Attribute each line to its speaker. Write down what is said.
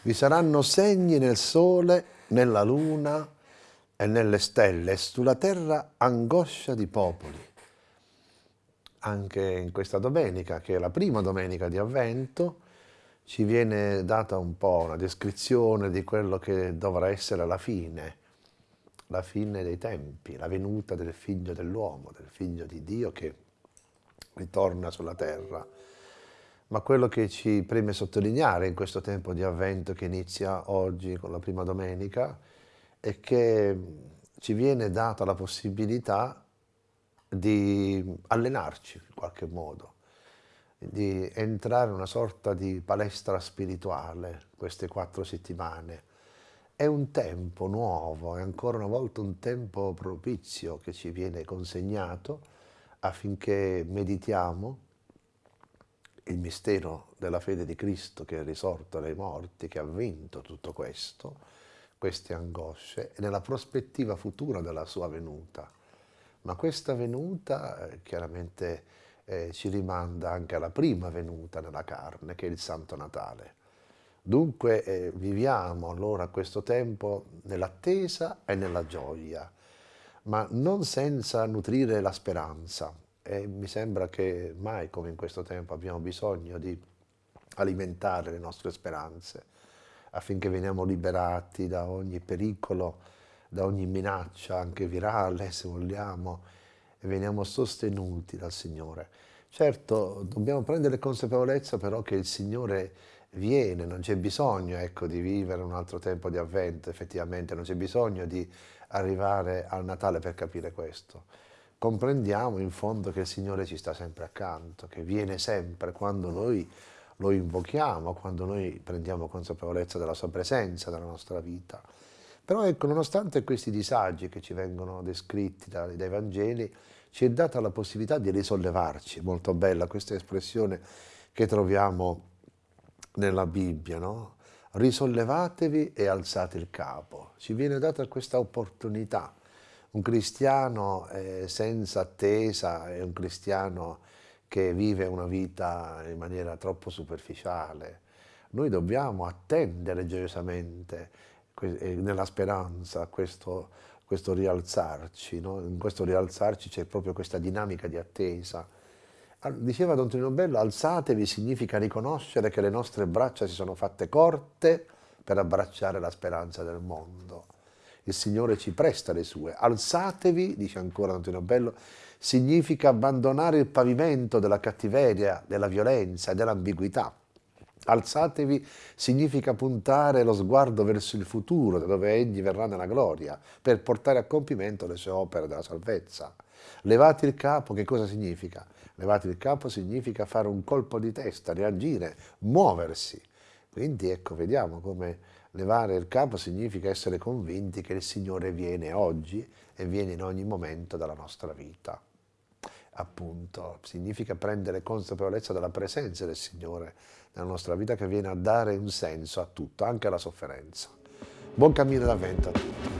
Speaker 1: Vi saranno segni nel sole, nella luna e nelle stelle, e sulla terra angoscia di popoli. Anche in questa domenica, che è la prima domenica di Avvento, ci viene data un po' una descrizione di quello che dovrà essere la fine, la fine dei tempi, la venuta del figlio dell'uomo, del figlio di Dio che ritorna sulla terra. Ma quello che ci preme sottolineare in questo tempo di avvento che inizia oggi con la prima domenica è che ci viene data la possibilità di allenarci in qualche modo, di entrare in una sorta di palestra spirituale queste quattro settimane. È un tempo nuovo, è ancora una volta un tempo propizio che ci viene consegnato affinché meditiamo il mistero della fede di Cristo che è risorto dai morti, che ha vinto tutto questo, queste angosce, e nella prospettiva futura della sua venuta. Ma questa venuta eh, chiaramente eh, ci rimanda anche alla prima venuta nella carne, che è il Santo Natale. Dunque eh, viviamo allora questo tempo nell'attesa e nella gioia, ma non senza nutrire la speranza, e mi sembra che mai come in questo tempo abbiamo bisogno di alimentare le nostre speranze affinché veniamo liberati da ogni pericolo, da ogni minaccia, anche virale se vogliamo, e veniamo sostenuti dal Signore. Certo, dobbiamo prendere consapevolezza però che il Signore viene, non c'è bisogno ecco, di vivere un altro tempo di avvento, effettivamente, non c'è bisogno di arrivare al Natale per capire questo comprendiamo in fondo che il Signore ci sta sempre accanto, che viene sempre quando noi lo invochiamo, quando noi prendiamo consapevolezza della sua presenza nella nostra vita. Però ecco, nonostante questi disagi che ci vengono descritti dai, dai Vangeli, ci è data la possibilità di risollevarci, molto bella questa espressione che troviamo nella Bibbia, no? Risollevatevi e alzate il capo. Ci viene data questa opportunità un cristiano eh, senza attesa è un cristiano che vive una vita in maniera troppo superficiale. Noi dobbiamo attendere gioiosamente eh, nella speranza questo, questo rialzarci, no? in questo rialzarci c'è proprio questa dinamica di attesa. Diceva Don Trino Bello, alzatevi significa riconoscere che le nostre braccia si sono fatte corte per abbracciare la speranza del mondo il Signore ci presta le sue. Alzatevi, dice ancora Antonio Bello, significa abbandonare il pavimento della cattiveria, della violenza e dell'ambiguità. Alzatevi significa puntare lo sguardo verso il futuro, da dove Egli verrà nella gloria, per portare a compimento le sue opere della salvezza. Levate il capo, che cosa significa? Levate il capo significa fare un colpo di testa, reagire, muoversi. Quindi ecco, vediamo come Levare il capo significa essere convinti che il Signore viene oggi e viene in ogni momento della nostra vita. Appunto, significa prendere consapevolezza della presenza del Signore nella nostra vita che viene a dare un senso a tutto, anche alla sofferenza. Buon cammino d'avvento a tutti.